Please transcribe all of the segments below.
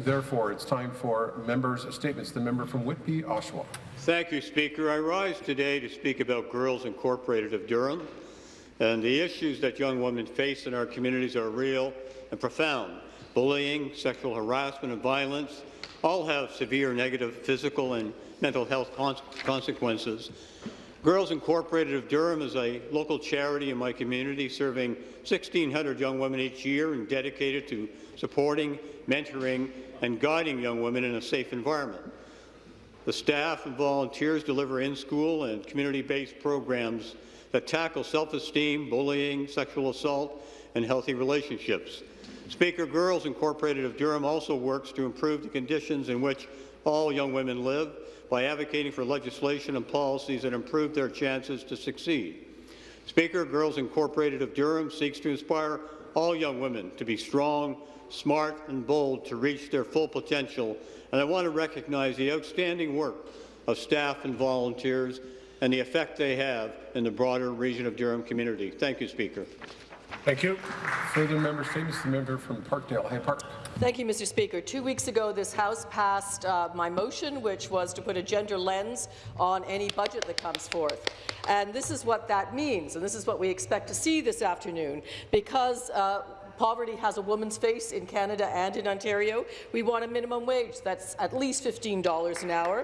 Therefore, it's time for members' statements. The member from Whitby, Oshawa. Thank you, Speaker. I rise today to speak about Girls Incorporated of Durham. And the issues that young women face in our communities are real and profound. Bullying, sexual harassment and violence all have severe negative physical and mental health consequences. Girls Incorporated of Durham is a local charity in my community serving 1,600 young women each year and dedicated to supporting, mentoring and guiding young women in a safe environment. The staff and volunteers deliver in-school and community-based programs that tackle self-esteem, bullying, sexual assault, and healthy relationships. Speaker Girls Incorporated of Durham also works to improve the conditions in which all young women live by advocating for legislation and policies that improve their chances to succeed. Speaker, Girls Incorporated of Durham seeks to inspire all young women to be strong, smart and bold to reach their full potential, and I want to recognize the outstanding work of staff and volunteers and the effect they have in the broader region of Durham community. Thank you, Speaker. Thank you. Further member statements. The member from Parkdale, High Park. Thank you, Mr. Speaker. Two weeks ago, this House passed uh, my motion, which was to put a gender lens on any budget that comes forth. And this is what that means, and this is what we expect to see this afternoon, because uh, poverty has a woman's face in Canada and in Ontario. We want a minimum wage that's at least $15 an hour.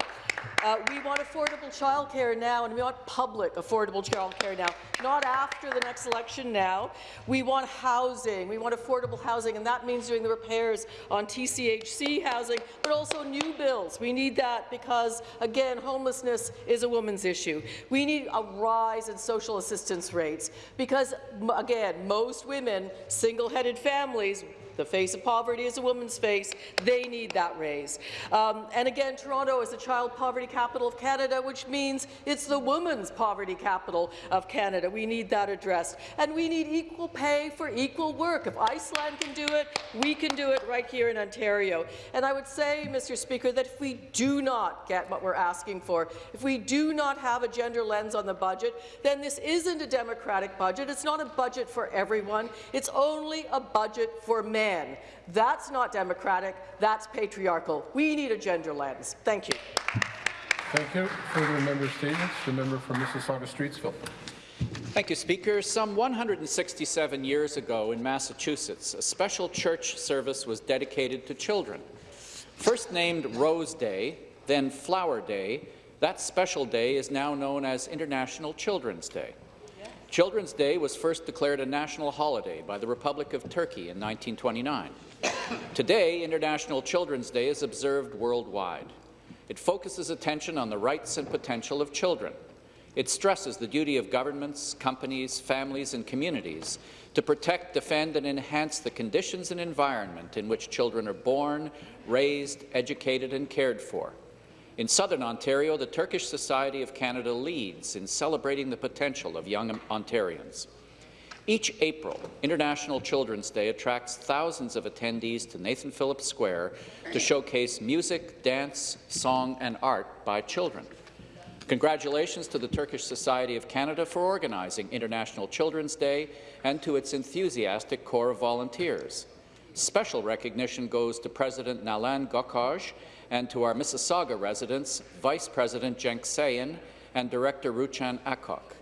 Uh, we want affordable childcare now, and we want public affordable childcare now, not after the next election now. We want housing. We want affordable housing, and that means doing the repairs on TCHC housing, but also new bills. We need that because, again, homelessness is a woman's issue. We need a rise in social assistance rates because, again, most women, single-headed families, the face of poverty is a woman's face. They need that raise. Um, and again, Toronto is the child poverty capital of Canada, which means it's the woman's poverty capital of Canada. We need that addressed. And we need equal pay for equal work. If Iceland can do it, we can do it right here in Ontario. And I would say, Mr. Speaker, that if we do not get what we're asking for, if we do not have a gender lens on the budget, then this isn't a democratic budget. It's not a budget for everyone. It's only a budget for men man. That's not democratic. That's patriarchal. We need a gender lens. Thank you. Thank you. Further member statements. The member from Mississauga Streetsville. Thank you, Speaker. Some 167 years ago in Massachusetts, a special church service was dedicated to children. First named Rose Day, then Flower Day, that special day is now known as International Children's Day. Children's Day was first declared a national holiday by the Republic of Turkey in 1929. Today, International Children's Day is observed worldwide. It focuses attention on the rights and potential of children. It stresses the duty of governments, companies, families and communities to protect, defend and enhance the conditions and environment in which children are born, raised, educated and cared for. In southern Ontario, the Turkish Society of Canada leads in celebrating the potential of young Ontarians. Each April, International Children's Day attracts thousands of attendees to Nathan Phillips Square to showcase music, dance, song and art by children. Congratulations to the Turkish Society of Canada for organizing International Children's Day and to its enthusiastic corps of volunteers. Special recognition goes to President Nalan Gokaj and to our Mississauga residents, Vice President Cenk Sayin and Director Ruchan Akok.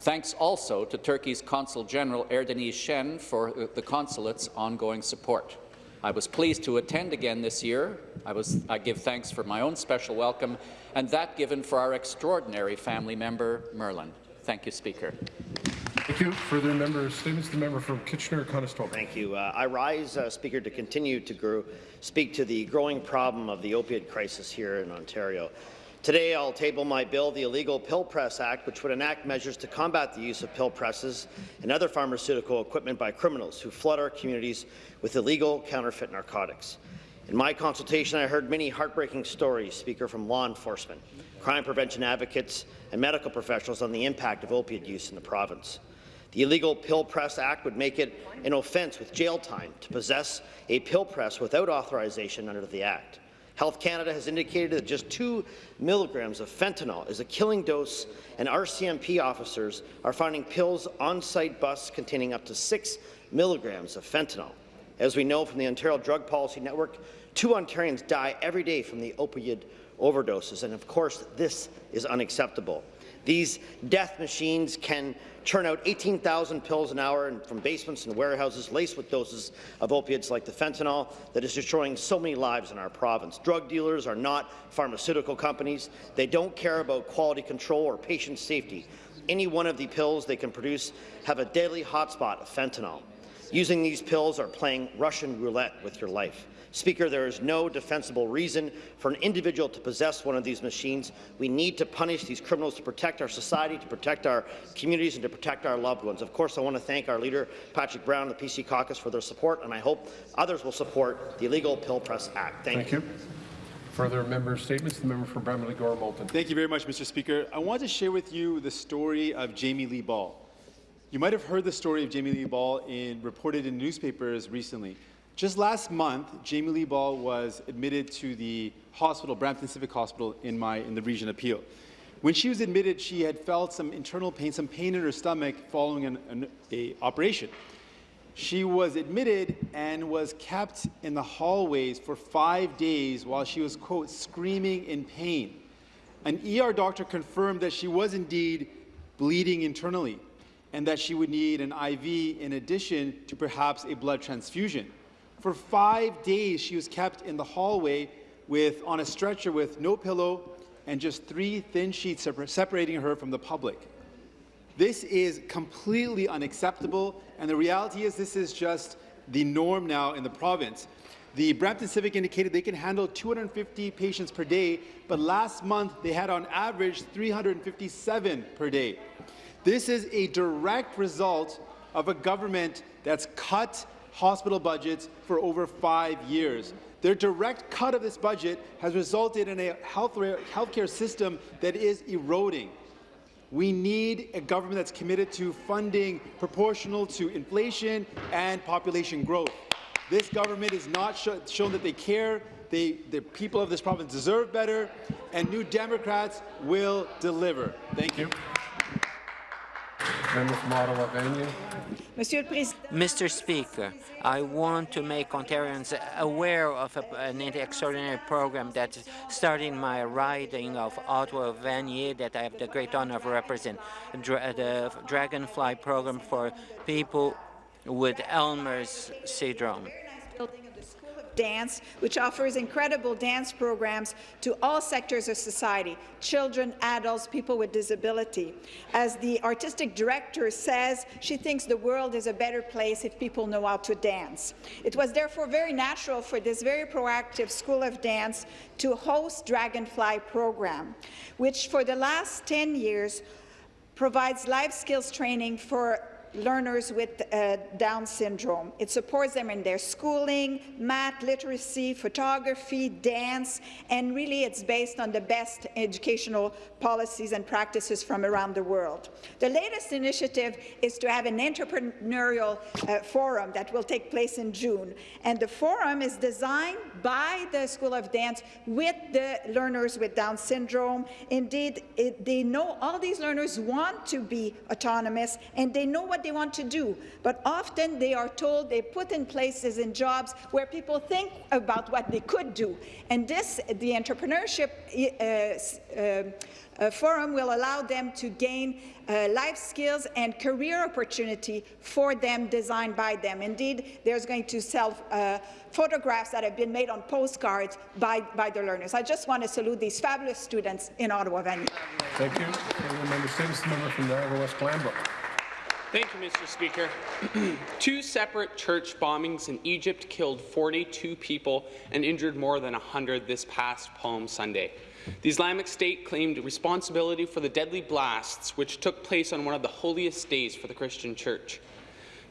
Thanks also to Turkey's Consul General Erdeniz Shen for the consulate's ongoing support. I was pleased to attend again this year. I, was, I give thanks for my own special welcome and that given for our extraordinary family member, Merlin. Thank you, Speaker. Thank you. Further member statements. The member from Kitchener-Conestoga. Thank you. Uh, I rise, uh, Speaker, to continue to grow, speak to the growing problem of the opioid crisis here in Ontario. Today, I'll table my bill, the Illegal Pill Press Act, which would enact measures to combat the use of pill presses and other pharmaceutical equipment by criminals who flood our communities with illegal counterfeit narcotics. In my consultation, I heard many heartbreaking stories, Speaker, from law enforcement, crime prevention advocates, and medical professionals on the impact of opiate use in the province. The Illegal Pill Press Act would make it an offence with jail time to possess a pill press without authorization under the Act. Health Canada has indicated that just 2 milligrams of fentanyl is a killing dose, and RCMP officers are finding pills on-site bus containing up to 6 milligrams of fentanyl. As we know from the Ontario Drug Policy Network, Two Ontarians die every day from the opioid overdoses, and of course, this is unacceptable. These death machines can churn out 18,000 pills an hour from basements and warehouses laced with doses of opiates like the fentanyl that is destroying so many lives in our province. Drug dealers are not pharmaceutical companies. They don't care about quality control or patient safety. Any one of the pills they can produce have a deadly hotspot of fentanyl. Using these pills are playing Russian roulette with your life. Speaker, there is no defensible reason for an individual to possess one of these machines. We need to punish these criminals to protect our society, to protect our communities, and to protect our loved ones. Of course, I want to thank our leader, Patrick Brown, and the PC caucus, for their support, and I hope others will support the Illegal Pill Press Act. Thank, Thank you. Further member statements, the member for Bramalea Gore Malton. Thank you very much, Mr. Speaker. I want to share with you the story of Jamie Lee Ball. You might have heard the story of Jamie Lee Ball in, reported in newspapers recently. Just last month, Jamie Lee Ball was admitted to the hospital, Brampton Civic Hospital, in, my, in the region of Peel. When she was admitted, she had felt some internal pain, some pain in her stomach following an, an a operation. She was admitted and was kept in the hallways for five days while she was, quote, screaming in pain. An ER doctor confirmed that she was indeed bleeding internally and that she would need an IV in addition to perhaps a blood transfusion. For five days, she was kept in the hallway with, on a stretcher with no pillow and just three thin sheets separating her from the public. This is completely unacceptable, and the reality is this is just the norm now in the province. The Brampton Civic indicated they can handle 250 patients per day, but last month they had on average 357 per day. This is a direct result of a government that's cut hospital budgets for over five years. Their direct cut of this budget has resulted in a health healthcare system that is eroding. We need a government that's committed to funding proportional to inflation and population growth. This government has not sh shown that they care. They, the people of this province deserve better, and New Democrats will deliver. Thank you. Ottawa, Vanier. Mr. Speaker, I want to make Ontarians aware of a, an extraordinary program that's starting my riding of Ottawa Vanier that I have the great honor of representing, Dra the Dragonfly program for people with Elmer's syndrome dance, which offers incredible dance programs to all sectors of society, children, adults, people with disability. As the artistic director says, she thinks the world is a better place if people know how to dance. It was therefore very natural for this very proactive School of Dance to host Dragonfly program, which for the last 10 years provides life skills training for learners with uh, Down syndrome. It supports them in their schooling, math, literacy, photography, dance, and really it's based on the best educational policies and practices from around the world. The latest initiative is to have an entrepreneurial uh, forum that will take place in June, and the forum is designed by the School of Dance with the learners with Down syndrome. Indeed, it, they know all these learners want to be autonomous, and they know what they want to do, but often they are told they put in places and jobs where people think about what they could do. And this, the entrepreneurship uh, uh, uh, forum will allow them to gain uh, life skills and career opportunity for them designed by them. Indeed, there's going to sell uh, photographs that have been made on postcards by, by the learners. I just want to salute these fabulous students in Ottawa. Thank you. Member States, member from Niagara West Glanbrook. Thank you, Mr. Speaker. Two separate church bombings in Egypt killed 42 people and injured more than 100 this past Palm Sunday. The Islamic State claimed responsibility for the deadly blasts which took place on one of the holiest days for the Christian Church.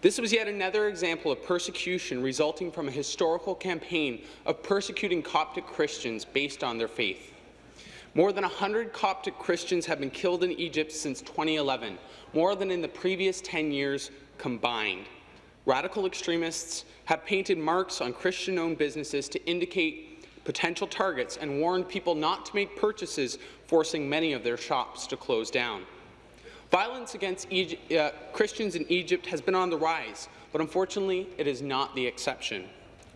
This was yet another example of persecution resulting from a historical campaign of persecuting Coptic Christians based on their faith. More than 100 Coptic Christians have been killed in Egypt since 2011, more than in the previous 10 years combined. Radical extremists have painted marks on Christian-owned businesses to indicate potential targets and warned people not to make purchases, forcing many of their shops to close down. Violence against Egypt, uh, Christians in Egypt has been on the rise, but unfortunately it is not the exception.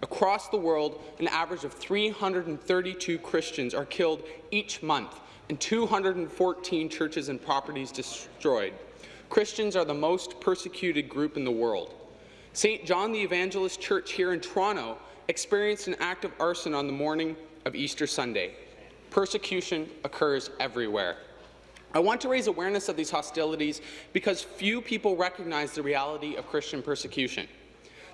Across the world, an average of 332 Christians are killed each month and 214 churches and properties destroyed. Christians are the most persecuted group in the world. St. John the Evangelist Church here in Toronto experienced an act of arson on the morning of Easter Sunday. Persecution occurs everywhere. I want to raise awareness of these hostilities because few people recognize the reality of Christian persecution.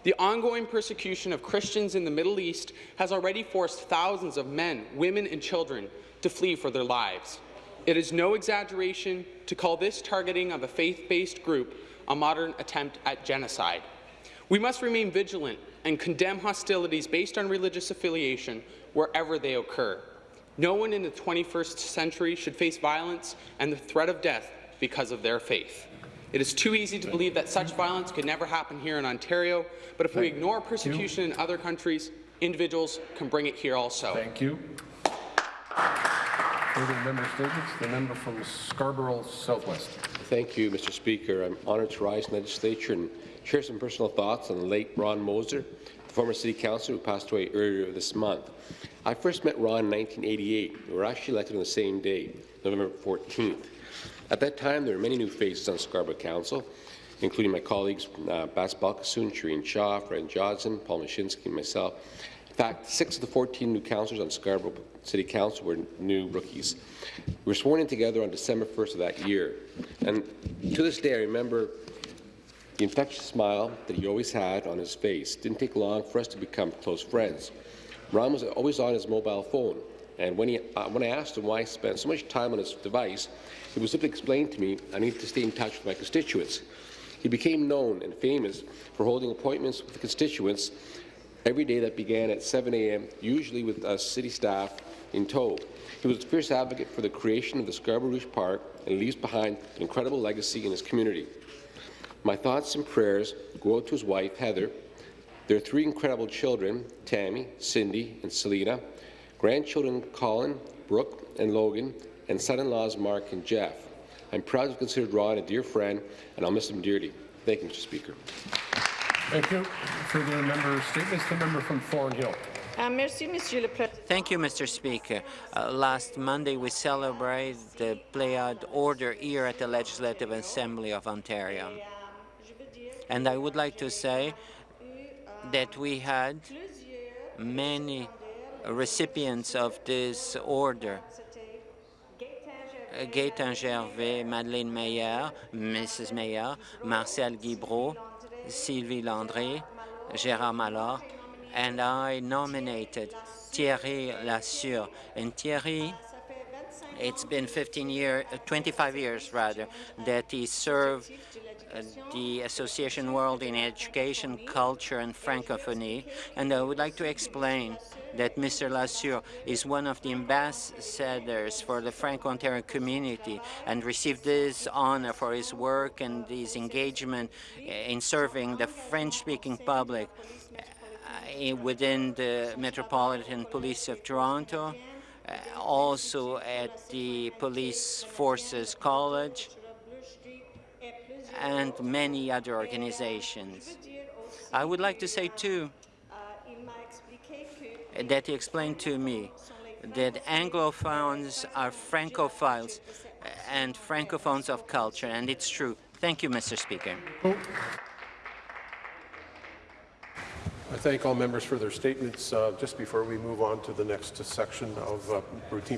The ongoing persecution of Christians in the Middle East has already forced thousands of men, women, and children to flee for their lives. It is no exaggeration to call this targeting of a faith-based group a modern attempt at genocide. We must remain vigilant and condemn hostilities based on religious affiliation wherever they occur. No one in the 21st century should face violence and the threat of death because of their faith. It is too easy to believe that such violence could never happen here in Ontario, but if we ignore persecution in other countries, individuals can bring it here also. Thank you. Further member statements. The member from Scarborough Southwest. Thank you, Mr. Speaker. I'm honoured to rise in the legislature and share some personal thoughts on the late Ron Moeser, the former city councillor who passed away earlier this month. I first met Ron in 1988. We were actually elected on the same day, November 14th. At that time, there were many new faces on Scarborough Council, including my colleagues uh, Bas Balkissoon, Sherene Shaw, Fred Johnson, Paul Mashinsky, and myself. In fact, six of the 14 new councillors on Scarborough City Council were new rookies. We were sworn in together on December 1st of that year. And to this day, I remember the infectious smile that he always had on his face. It didn't take long for us to become close friends. Ron was always on his mobile phone, and when, he, uh, when I asked him why he spent so much time on his device, he would simply explain to me I need to stay in touch with my constituents. He became known and famous for holding appointments with constituents every day that began at 7 a.m., usually with us city staff in tow. He was a fierce advocate for the creation of the Scarborough Rouge Park and leaves behind an incredible legacy in his community. My thoughts and prayers go out to his wife, Heather, their three incredible children, Tammy, Cindy, and Selena, grandchildren Colin, Brooke, and Logan, and son-in-laws Mark and Jeff. I'm proud to consider Ron a dear friend, and I'll miss him dearly. Thank you, Mr. Speaker. Thank you. Further member statements. The member from Thornhill. Uh, merci, Monsieur le Président. Thank you, Mr. Speaker. Uh, last Monday, we celebrated the Pléiade Order here at the Legislative Assembly of Ontario. And I would like to say that we had many recipients of this order. Gaëtan Gervais, Madeleine Meyer, Mrs. Meyer, Marcel Guibreau, Sylvie Landry, Gérard Mallard, and I nominated Thierry Lassure. And Thierry, it's been 15 years, 25 years rather, that he served the Association World in Education, Culture and Francophonie. And I would like to explain that Mr. Lassure is one of the ambassadors for the Franco-Ontarian community and received this honor for his work and his engagement in serving the French-speaking public uh, within the Metropolitan Police of Toronto, uh, also at the Police Forces College, and many other organizations. I would like to say, too, that he explained to me that Anglophones are Francophiles and Francophones of culture, and it's true. Thank you, Mr. Speaker. I thank all members for their statements. Uh, just before we move on to the next section of uh, routine